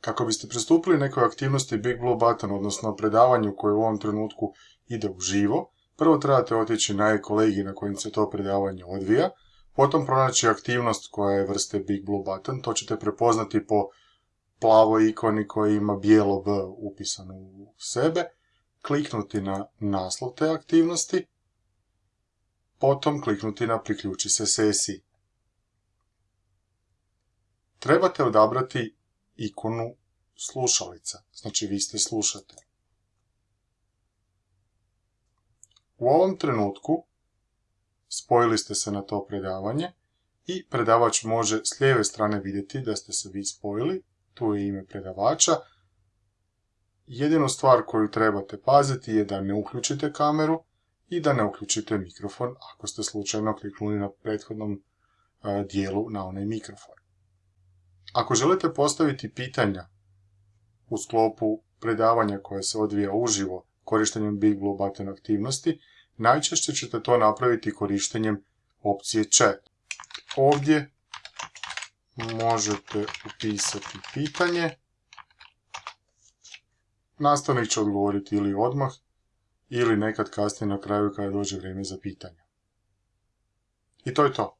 Kako biste pristupili nekoj aktivnosti Big Blue Button, odnosno predavanju koje u ovom trenutku ide u živo, prvo trebate otići na kolegi na kojim se to predavanje odvija, potom pronaći aktivnost koja je vrste Big Blue Button, to ćete prepoznati po plavoj ikoni koja ima bijelo B upisano u sebe, kliknuti na naslov te aktivnosti, potom kliknuti na priključi se sesiji. Trebate odabrati ikonu slušalica, znači vi ste slušatelj. U ovom trenutku spojili ste se na to predavanje i predavač može s lijeve strane vidjeti da ste se vi spojili, tu je ime predavača. Jedinu stvar koju trebate paziti je da ne uključite kameru i da ne uključite mikrofon ako ste slučajno kliknuli na prethodnom dijelu na onaj mikrofon. Ako želite postaviti pitanja u sklopu predavanja koje se odvija uživo korištenjem Big Blue Button aktivnosti, najčešće ćete to napraviti korištenjem opcije chat. Ovdje možete upisati pitanje. Nastavnik će odgovoriti ili odmah, ili nekad kasnije na kraju kada dođe vrijeme za pitanje. I to je to.